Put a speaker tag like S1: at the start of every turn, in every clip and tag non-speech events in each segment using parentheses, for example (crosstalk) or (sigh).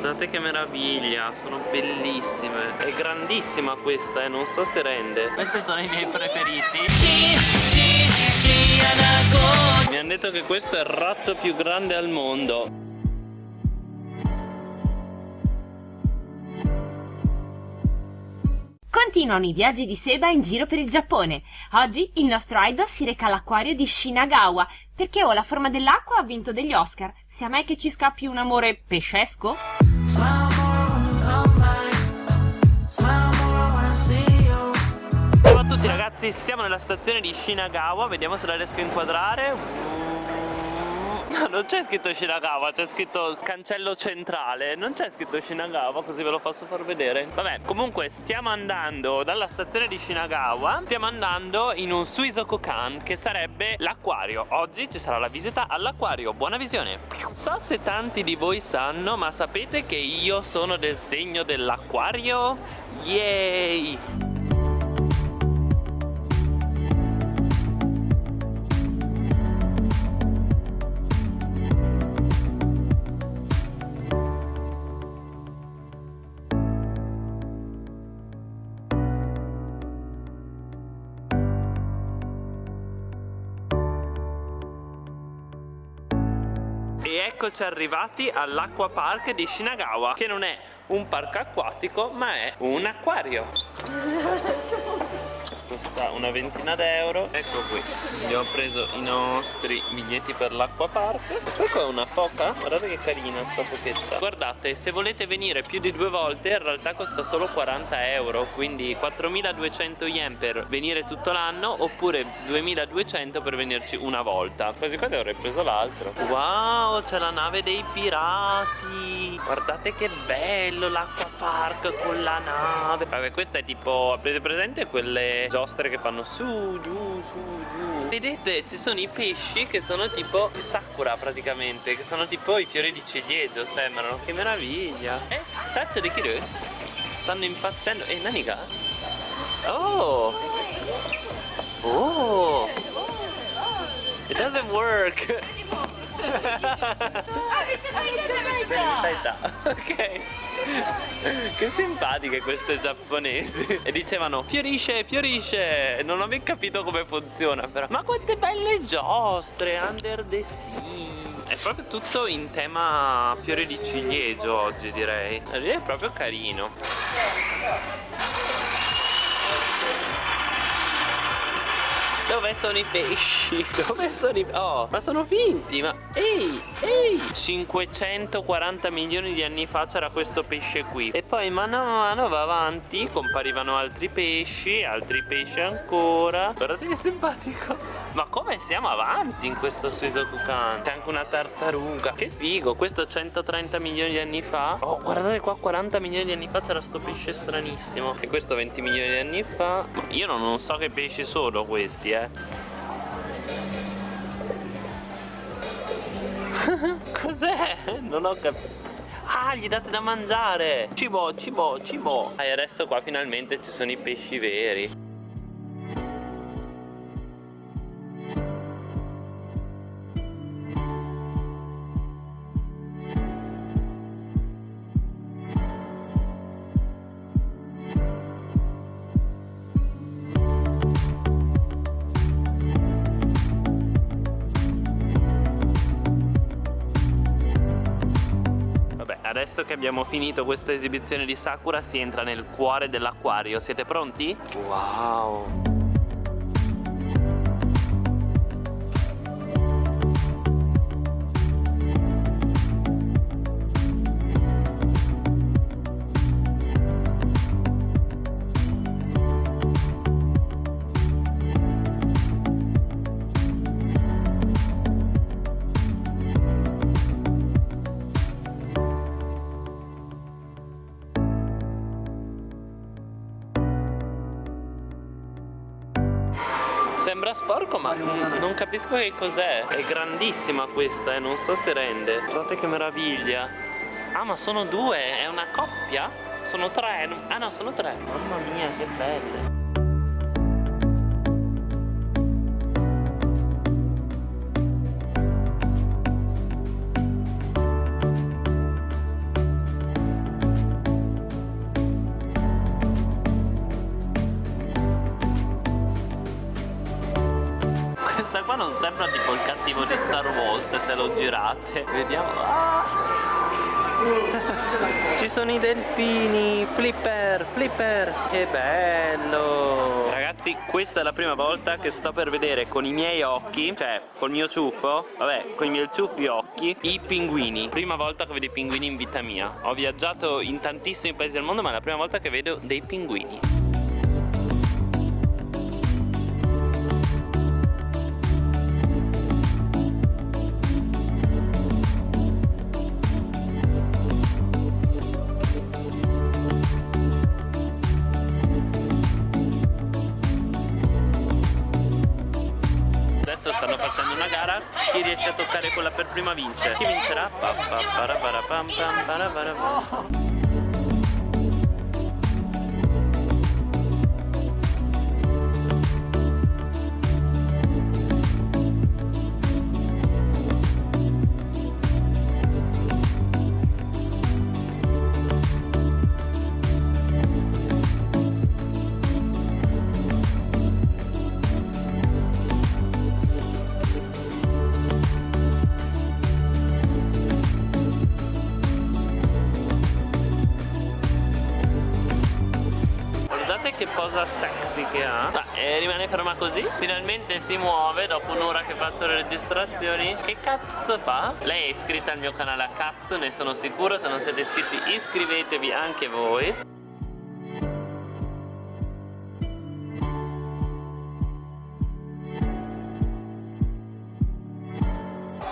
S1: Guardate che meraviglia, sono bellissime È grandissima questa, eh, non so se rende Questi sono i miei preferiti Mi hanno detto che questo è il ratto più grande al mondo
S2: Continuano i viaggi di Seba in giro per il Giappone. Oggi il nostro idol si reca all'acquario di Shinagawa perché o la forma dell'acqua ha vinto degli Oscar. Sia mai che ci scappi un amore pescesco?
S1: Ciao a tutti ragazzi, siamo nella stazione di Shinagawa, vediamo se la riesco a inquadrare. (laughs) No, non c'è scritto Shinagawa, c'è scritto cancello centrale. Non c'è scritto Shinagawa, così ve lo posso far vedere. Vabbè, comunque stiamo andando dalla stazione di Shinagawa Stiamo andando in un Suizokukan, che sarebbe l'acquario. Oggi ci sarà la visita all'acquario, buona visione. So se tanti di voi sanno, ma sapete che io sono del segno dell'acquario? Yay! E eccoci arrivati all'Aqua Park di Shinagawa Che non è un parco acquatico ma è un acquario (laughs) costa una ventina d'euro. Ecco qui abbiamo preso i nostri biglietti per l'acqua park. Questa qua è una foca guardate che carina sta fochetta guardate se volete venire più di due volte in realtà costa solo 40 euro quindi 4200 yen per venire tutto l'anno oppure 2200 per venirci una volta. Quasi quasi avrei preso l'altro. Wow c'è la nave dei pirati guardate che bello l'acqua park con la nave. Vabbè questa è tipo avete presente quelle giostre che fanno su, giù, su, giù? Vedete ci sono i pesci che sono tipo sakura praticamente Che sono tipo i fiori di ciliegio sembrano. Che meraviglia. Eh, taccia di Kiru Stanno impazzendo. Eh, naniga? Oh! Oh! It doesn't work Ok. Che simpatiche queste giapponesi. E dicevano fiorisce, fiorisce. Non ho mai capito come funziona però. Ma quante belle giostre Under the sea. È proprio tutto in tema fiori di ciliegio oggi direi. È proprio carino. Dove sono i pesci? (laughs) Dove sono i... Oh, ma sono finti, ma... Ehi, ehi. 540 milioni di anni fa c'era questo pesce qui. E poi mano a mano va avanti Comparivano altri pesci, altri pesci ancora. Guardate che simpatico. Ma come siamo avanti in questo Suizokukan? C'è anche una tartaruga. Che figo, questo 130 milioni di anni fa. Oh, guardate qua 40 milioni di anni fa c'era sto pesce stranissimo. E questo 20 milioni di anni fa. Io non, non so che pesci sono questi, eh (laughs) Cos'è? Non ho capito Ah, gli date da mangiare. Cibo, cibo, cibo. E adesso qua finalmente ci sono i pesci veri Adesso che abbiamo finito questa esibizione di Sakura si entra nel cuore dell'acquario Siete pronti? Wow! Sembra sporco ma non capisco che cos'è. È grandissima questa e eh, non so se rende. Guardate che meraviglia. Ah ma sono due, è una coppia? Sono tre, ah no sono tre. Mamma mia che belle Wars se lo girate. Vediamo. Ah! Ci sono i delfini, flipper, flipper, che bello. Ragazzi questa è la prima volta che sto per vedere con i miei occhi Cioè col mio ciuffo, vabbè con i miei ciuffi occhi I pinguini. Prima volta che vedo i pinguini in vita mia. Ho viaggiato in tantissimi paesi del mondo ma è la prima volta che vedo dei pinguini chi riesce a toccare quella per prima vince chi vincerà? che ferma così. Finalmente si muove dopo un'ora che faccio le registrazioni. Che cazzo fa? Lei è iscritta al mio canale a cazzo ne sono sicuro. Se non siete iscritti iscrivetevi anche voi.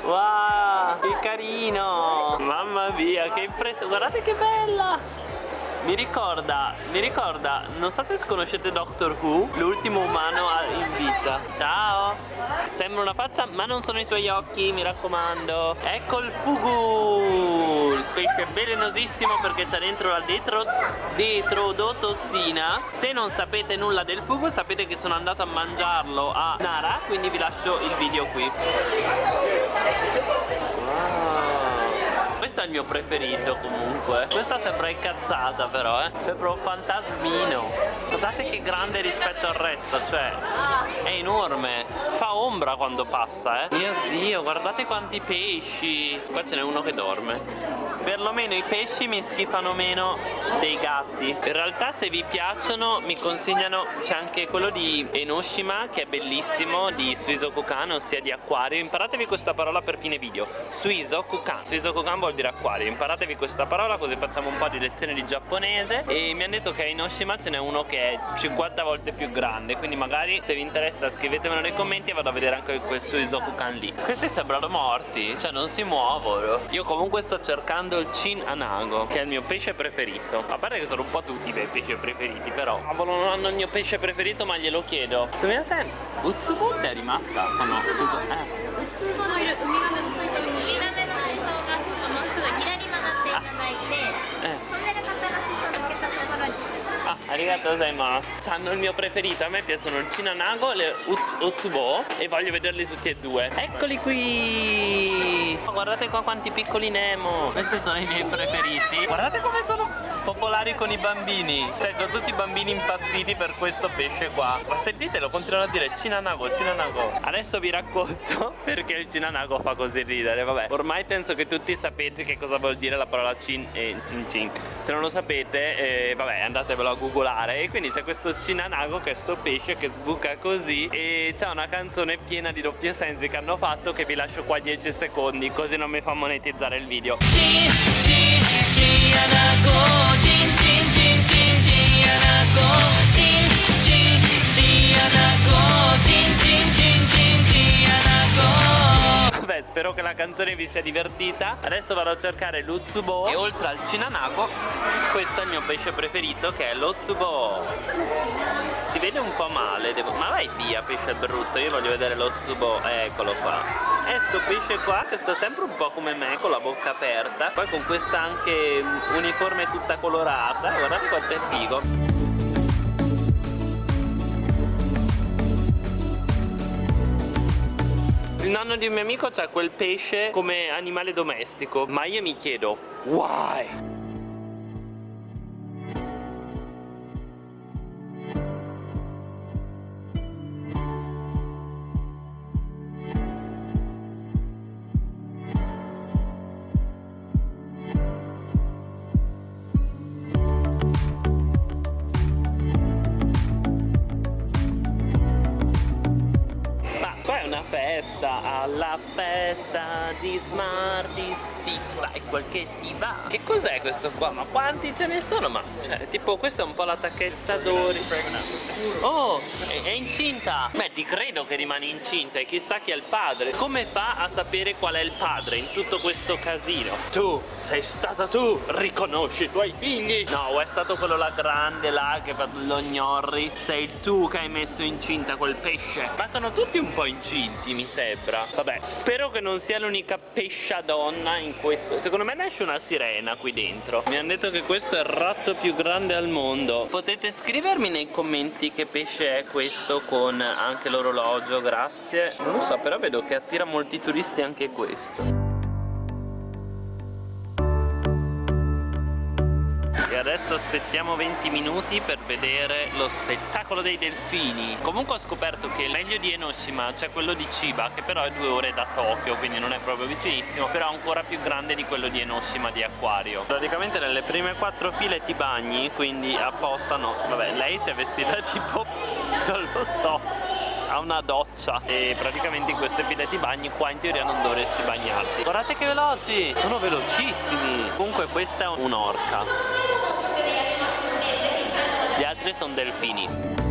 S1: Wow, che carino! Mamma mia, che impressione Guardate che bella mi ricorda, mi ricorda, non so se conoscete Doctor Who, l'ultimo umano in vita. Ciao! Sembra una faccia, ma non sono i suoi occhi, mi raccomando. Ecco il fugu! Il pesce velenosissimo perché c'è dentro la detro, detrodotossina. Se non sapete nulla del fugu, sapete che sono andato a mangiarlo a Nara, quindi vi lascio il video qui. Questo è il mio preferito comunque. Questa sembra incazzata però eh. Sembra un fantasmino. Guardate che grande rispetto al resto Cioè è enorme. Fa ombra quando passa eh. Mio dio guardate quanti pesci. Qua ce n'è uno che dorme. Perlomeno i pesci mi schifano meno dei gatti. In realtà se vi piacciono mi consigliano c'è anche quello di Enoshima che è bellissimo di Suizokukan ossia di acquario imparatevi questa parola per fine video. Suizokukan. Suizokukan vuol dire acquario imparatevi questa parola così facciamo un po' di lezioni di giapponese e mi hanno detto che a Enoshima ce n'è uno che è 50 volte più grande quindi magari se vi interessa scrivetemelo nei commenti e vado a vedere anche quel Suizokukan lì questi sembrano morti cioè non si muovono io comunque sto cercando il Chin Anago che è il mio pesce preferito a parte che sono un po' tutti i miei pesci preferiti però cavolo non hanno il mio pesce preferito ma glielo chiedo Sumiya-sen Utsubo è rimasta o no? Suso, eh. ウツボのいるウミガメの水槽にウミガメの水槽がすぐ左曲がっていただいてトンネル型の水槽抜けたところに Ah, arigato gozaimasu Hanno il mio preferito, a me piacciono il Cinanago e le Utsubo E voglio vederli tutti e due Eccoli qui Guardate qua quanti piccoli Nemo Questi sono i miei preferiti Guardate come sono popolari con i bambini. Cioè sono tutti bambini impazziti per questo pesce qua. Ma sentitelo, continuano a dire Cinanago, Cinanago Adesso vi racconto (laughs) perché il Cinanago fa così ridere. Vabbè, ormai penso che tutti sapete che cosa vuol dire la parola Cin e Cin Cin. Se non lo sapete, eh, vabbè andatevelo a googolare. E quindi c'è questo cinanago che è sto pesce che sbuca così e c'è una canzone piena di doppio sensi che hanno fatto che vi lascio qua 10 secondi così non mi fa monetizzare il video. Cin, cin, cinanago, cin, cin, spero che la canzone vi sia divertita. Adesso vado a cercare l'Utsubo E oltre al Cinanago Questo è il mio pesce preferito che è l'Otsubo Si vede un po' male devo... Ma vai via pesce brutto Io voglio vedere l'Otsubo Eccolo qua. E sto pesce qua che sta sempre un po' come me Con la bocca aperta Poi con questa anche uniforme tutta colorata Guardate quanto è figo Il nonno di un mio amico c'ha quel pesce come animale domestico Ma io mi chiedo Why? Alla festa di Smarties ti vai quel che ti va. Che cos'è questo qua? ma quanti ce ne sono? ma cioè tipo questa è un po' la tachesta d'ori oh è, è incinta. Beh ti credo che rimane incinta e chissà chi è il padre. Come fa a sapere qual è il padre in tutto questo casino? Tu sei stata tu. Riconosci i tuoi figli. No è stato quello là grande là che fa lo gnorri. Sei tu che hai messo incinta quel pesce. Ma sono tutti un po' incinti mi sembra. Vabbè spero che non sia l'unica pescia donna in questo. Secondo me nasce una sirena qui dentro. Mi hanno detto che questo è il ratto più grande al mondo. Potete scrivermi nei commenti che pesce è questo con anche l'orologio grazie. Non lo so però vedo che attira molti turisti anche questo adesso aspettiamo 20 minuti per vedere lo spettacolo dei delfini. Comunque ho scoperto che meglio di Enoshima c'è quello di Chiba Che però è due ore da Tokyo quindi non è proprio vicinissimo Però ancora più grande di quello di Enoshima di acquario Praticamente nelle prime quattro file ti bagni Quindi apposta no Vabbè lei si è vestita (laughs) tipo non lo so ha una doccia. E praticamente in queste file ti bagni qua in teoria non dovresti bagnarti. Guardate che veloci! Sono velocissimi! Comunque questa è un'orca altri sono delfini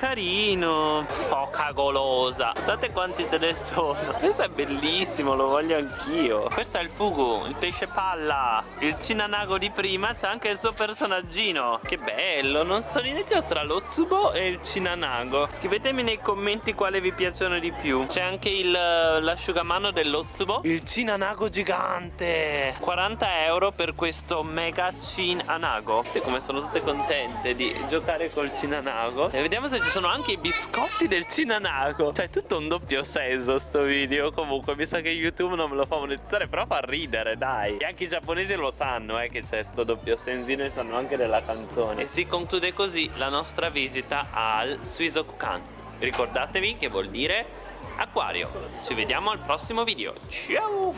S1: carino Foca golosa Guardate quanti ce ne sono. (laughs) Questo è bellissimo, lo voglio anch'io. Questo è il fugu, il pesce palla. Il cinanago di prima C'è anche il suo personaggino. Che bello, non so l'inizio tra lo tsubo e il cinanago. Scrivetemi nei commenti quale vi piacciono di più. C'è anche l'asciugamano dello tsubo. Il cinanago gigante. 40 euro per questo mega cinanago. Vedete come sono tutte contente di giocare col cinanago. E vediamo se ci sono anche i biscotti del Cinanago Cioè tutto un doppio senso sto video. Comunque mi sa che YouTube non me lo fa monetizzare Però fa ridere dai. E anche i giapponesi lo sanno eh che c'è sto doppio sensino E sanno anche della canzone. E si conclude così la nostra visita al Suizokukan. Ricordatevi che vuol dire acquario. Ci vediamo al prossimo video. Ciao